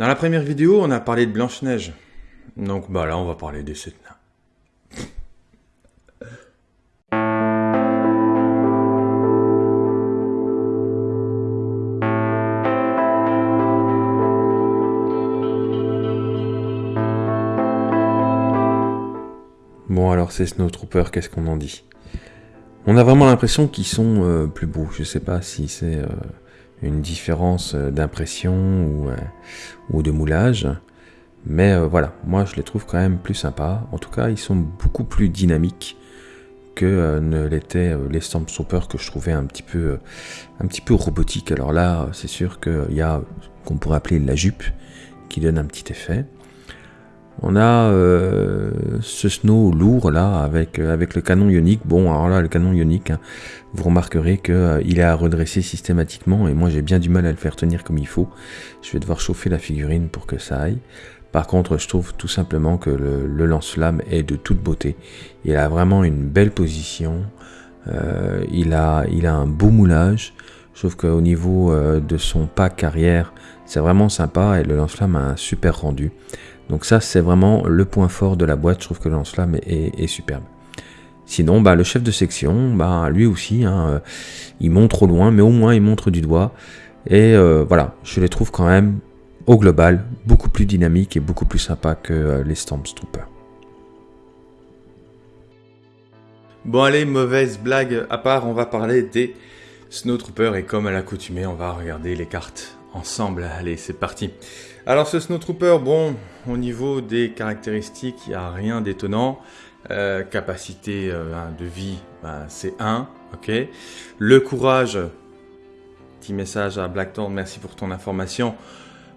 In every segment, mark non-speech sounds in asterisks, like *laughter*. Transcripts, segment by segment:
Dans la première vidéo, on a parlé de Blanche-Neige. Donc bah là, on va parler des sept. Bon alors ces Snowtroopers, qu'est-ce qu'on en dit? On a vraiment l'impression qu'ils sont euh, plus beaux. Je sais pas si c'est euh, une différence euh, d'impression ou, ou, de moulage. Mais voilà, moi je les trouve quand même plus sympas. En tout cas, ils sont beaucoup plus dynamiques que ne l'étaient les Stormtroopers que je trouvais un petit peu, un petit peu robotiques. Alors là, c'est sûr qu'il y a qu'on pourrait appeler la jupe qui donne un petit effet. On a euh, ce snow lourd là avec, euh, avec le canon ionique. Bon, alors là, le canon ionique, hein, vous remarquerez qu'il euh, est à redresser systématiquement et moi j'ai bien du mal à le faire tenir comme il faut. Je vais devoir chauffer la figurine pour que ça aille. Par contre, je trouve tout simplement que le, lance-flamme est de toute beauté. Il a vraiment une belle position. il, a, il a un beau moulage. Trouve qu'au niveau de son pack arrière, c'est vraiment sympa et le lance-flamme a un super rendu. Donc ça, c'est vraiment le point fort de la boîte. Je trouve que le lance-flamme est, superbe. Sinon, bah, le chef de section, bah, lui aussi, hein, euh, il montre au loin, mais au moins il montre du doigt. Et euh, voilà, je les trouve quand même, au global, beaucoup plus dynamiques et beaucoup plus sympas que euh, les Stormtroopers. Bon allez, mauvaise blague à part, on va parler des Snowtroopers et comme à l'accoutumée, on va regarder les cartes ensemble. Allez, c'est parti. Alors ce Snowtrooper, bon, au niveau des caractéristiques, il n'y a rien d'étonnant. Euh, capacité euh, de vie, bah, c'est 1, ok. Le courage, petit message à Blackthorn, merci pour ton information.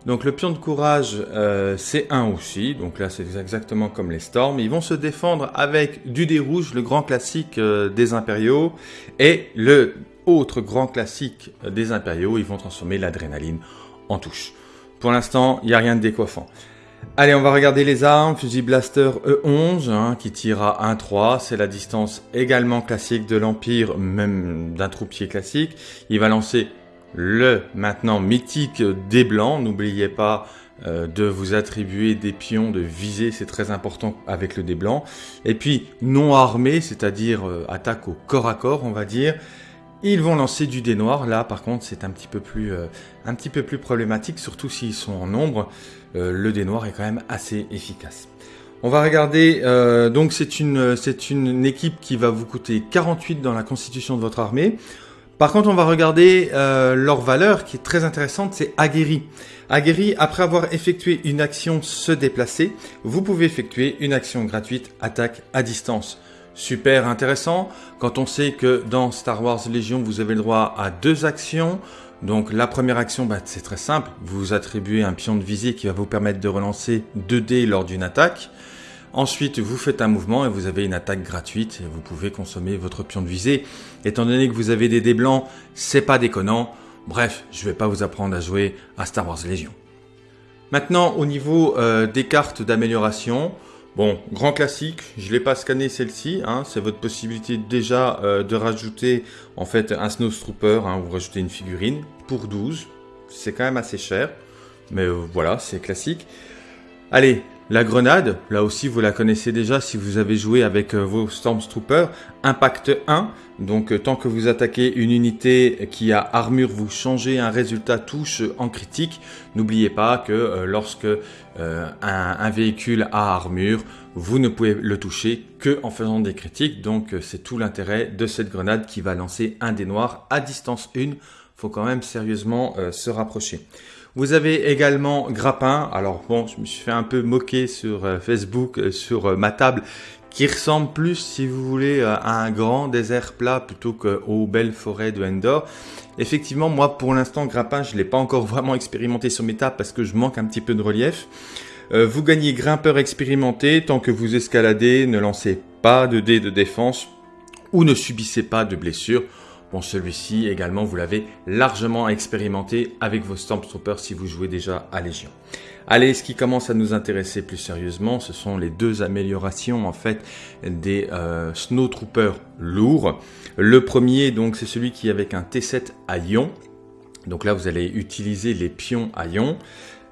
Donc le pion de courage, euh, c'est 1 aussi, donc là c'est exactement comme les Storms. Ils vont se défendre avec du dé rouge, le grand classique des impériaux, et le autre grand classique des impériaux, ils vont transformer l'adrénaline en touche. Pour l'instant, il n'y a rien de décoiffant. Allez, on va regarder les armes. Fusil Blaster E11 hein, qui tire à 1-3. C'est la distance également classique de l'Empire, même d'un troupier classique. Il va lancer le maintenant mythique des blancs. N'oubliez pas euh, de vous attribuer des pions de visée, c'est très important avec le dé blanc. Et puis non armé, c'est-à-dire euh, attaque au corps à corps, on va dire. Ils vont lancer du dé noir. Là, par contre, c'est un petit peu plus, euh, problématique, surtout s'ils sont en nombre. Euh, le dé noir est quand même assez efficace. On va regarder. Euh, donc, c'est une équipe qui va vous coûter 48 dans la constitution de votre armée. Par contre, on va regarder leur valeur qui est très intéressante, c'est aguerri. Aguerri, après avoir effectué une action se déplacer, vous pouvez effectuer une action gratuite attaque à distance super intéressant quand on sait que dans Star Wars Légion, vous avez le droit à deux actions. Donc la première action, bah, c'est très simple, vous attribuez un pion de visée qui va vous permettre de relancer 2 dés lors d'une attaque. Ensuite, vous faites un mouvement et vous avez une attaque gratuite et vous pouvez consommer votre pion de visée. Étant donné que vous avez des dés blancs, c'est pas déconnant. Bref, je vais pas vous apprendre à jouer à Star Wars Légion. Maintenant, au niveau euh, des cartes d'amélioration, Bon, grand classique, je ne l'ai pas scanné celle-ci, hein, c'est votre possibilité déjà euh, de rajouter en fait un Snowtrooper, hein, vous rajoutez une figurine pour 12, c'est quand même assez cher, mais euh, voilà, c'est classique. Allez, la grenade, là aussi vous la connaissez déjà si vous avez joué avec euh, vos Stormtroopers, impact 1, donc tant que vous attaquez une unité qui a armure, vous changez un résultat touche en critique. N'oubliez pas que lorsque un, véhicule a armure, vous ne pouvez le toucher que en faisant des critiques. Donc c'est tout l'intérêt de cette grenade qui va lancer un des noirs à distance 1. Faut quand même sérieusement se rapprocher. Vous avez également Grappin. Alors bon, je me suis fait un peu moquer sur euh, Facebook, euh, sur euh, ma table, qui ressemble plus, si vous voulez, à un grand désert plat plutôt qu'aux belles forêts de Endor. Effectivement, moi, pour l'instant, Grappin, je ne l'ai pas encore *laughs* vraiment expérimenté sur mes tables parce que je manque un petit peu de relief. vous gagnez grimpeur expérimenté tant que vous escaladez, ne lancez pas de dés de défense ou ne subissez pas de blessures. Bon, celui-ci également, vous l'avez largement expérimenté avec vos Stormtroopers si vous jouez déjà à Légion. Allez, ce qui commence à nous intéresser plus sérieusement, ce sont les deux améliorations en fait des euh, Snowtroopers lourds. Le premier, donc, c'est celui qui est avec un T7 à ion. Donc là, vous allez utiliser les pions à ion.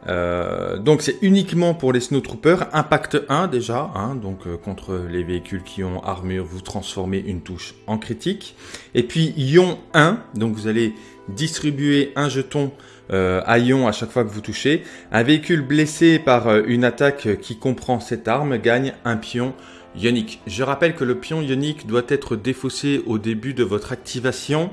Euh, donc c'est uniquement pour les Snowtroopers. Impact 1 déjà, hein, donc euh, contre les véhicules qui ont armure, vous transformez une touche en critique. Et puis Ion 1, donc vous allez distribuer un jeton euh, à ion à chaque fois que vous touchez. Un véhicule blessé par une attaque qui comprend cette arme gagne un pion ionique. Je rappelle que le pion ionique doit être défaussé au début de votre activation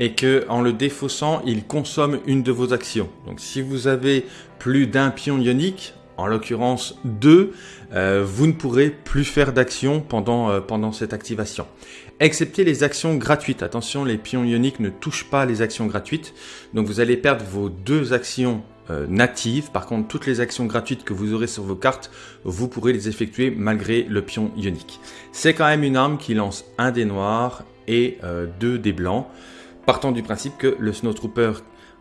et que en le défaussant, il consomme une de vos actions. Donc si vous avez plus d'un pion ionique, en l'occurrence deux, euh, vous ne pourrez plus faire d'action pendant, euh, pendant cette activation. Excepté les actions gratuites. Attention, les pions ioniques ne touchent pas les actions gratuites. Donc vous allez perdre vos deux actions euh, natives. Par contre, toutes les actions gratuites que vous aurez sur vos cartes, vous pourrez les effectuer malgré le pion ionique. C'est quand même une arme qui lance un des noirs et deux des blancs partant du principe que le Snowtrooper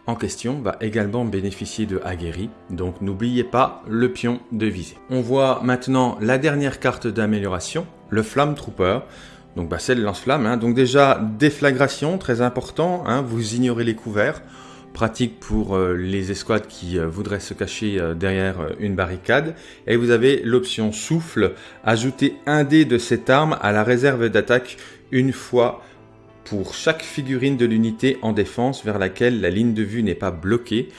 en question va également bénéficier de aguerri, donc n'oubliez pas le pion de visée. On voit maintenant la dernière carte d'amélioration, le Flamme Trooper, donc bah, c'est le lance-flamme, hein. donc déjà déflagration, très important, hein. vous ignorez les couverts, pratique pour euh, les escouades qui euh, voudraient se cacher euh, derrière une barricade. Et vous avez l'option souffle, ajouter un dé de cette arme à la réserve d'attaque une fois pour chaque figurine de l'unité en défense vers laquelle la ligne de vue n'est pas bloquée.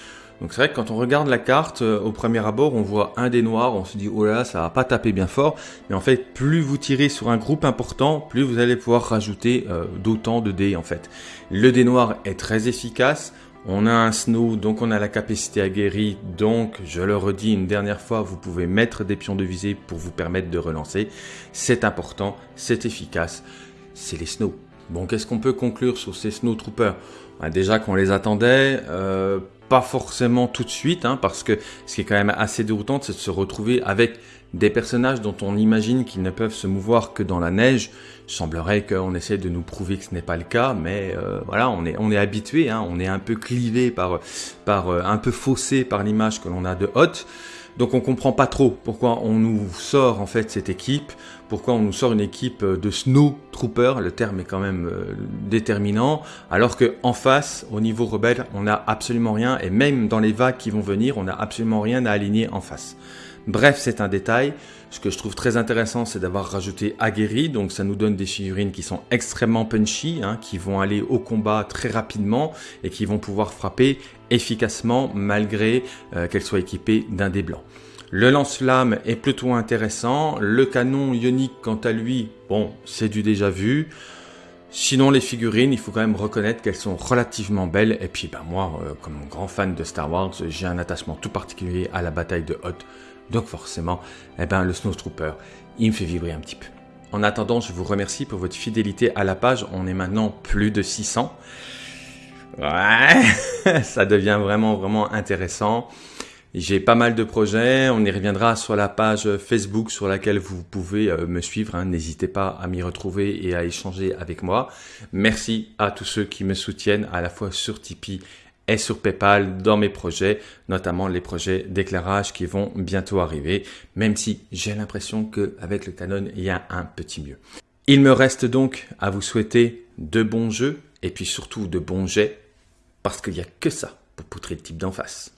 Donc c'est vrai que quand on regarde la carte, euh, au premier abord, on voit un des noirs, on se dit oh là, ça va pas taper bien fort. Mais en fait, plus vous tirez sur un groupe important, plus vous allez pouvoir rajouter euh, d'autant de dés en fait. Le dé noir est très efficace. On a un snow, donc on a la capacité aguerrie, donc je le redis une dernière fois, vous pouvez mettre des pions de visée pour vous permettre de relancer. C'est important, c'est efficace, c'est les snows. Bon, qu'est-ce qu'on peut conclure sur ces Snowtroopers? Bah, Déjà qu'on les attendait, euh, pas forcément tout de suite, hein, parce que ce qui est quand même assez déroutant, c'est de se retrouver avec des personnages dont on imagine qu'ils ne peuvent se mouvoir que dans la neige. Il semblerait qu'on essaie de nous prouver que ce n'est pas le cas, mais euh, voilà, on est, on est habitué, hein, on est un peu clivé par, par euh, un peu faussé par l'image que l'on a de Hot. Donc on comprend pas trop pourquoi on nous sort en fait cette équipe, pourquoi on nous sort une équipe de Snow Trooper, le terme est quand même euh, déterminant, alors que en face, au niveau rebelle, on n'a absolument rien, et même dans les vagues qui vont venir, on n'a absolument rien à aligner en face. Bref, c'est un détail. Ce que je trouve très intéressant, c'est d'avoir rajouté Aguerri, donc ça nous donne des figurines qui sont extrêmement punchy, hein, qui vont aller au combat très rapidement et qui vont pouvoir frapper efficacement malgré euh, qu'elles soient équipées d'un dé blanc. Le lance-flamme est plutôt intéressant. Le canon ionique, quant à lui, bon, c'est du déjà vu. Sinon, les figurines, il faut quand même reconnaître qu'elles sont relativement belles. Et puis, ben, moi, euh, comme grand fan de Star Wars, j'ai un attachement tout particulier à la bataille de Hoth. Donc forcément, eh ben, le Snowtrooper, il me fait vibrer un petit peu. En attendant, je vous remercie pour votre fidélité à la page. On est maintenant plus de 600. Ouais, *laughs* ça devient vraiment, vraiment intéressant. J'ai pas mal de projets, on y reviendra sur la page Facebook sur laquelle vous pouvez euh, me suivre. Hein. N'hésitez pas à m'y retrouver et à échanger avec moi. Merci à tous ceux qui me soutiennent à la fois sur Tipeee et sur PayPal dans mes projets, notamment les projets d'éclairage qui vont bientôt arriver, même si j'ai l'impression qu'avec le Canon, il y a un petit mieux. Il me reste donc à vous souhaiter de bons jeux et puis surtout de bons jets, parce qu'il n'y a que ça pour poutrer le type d'en face.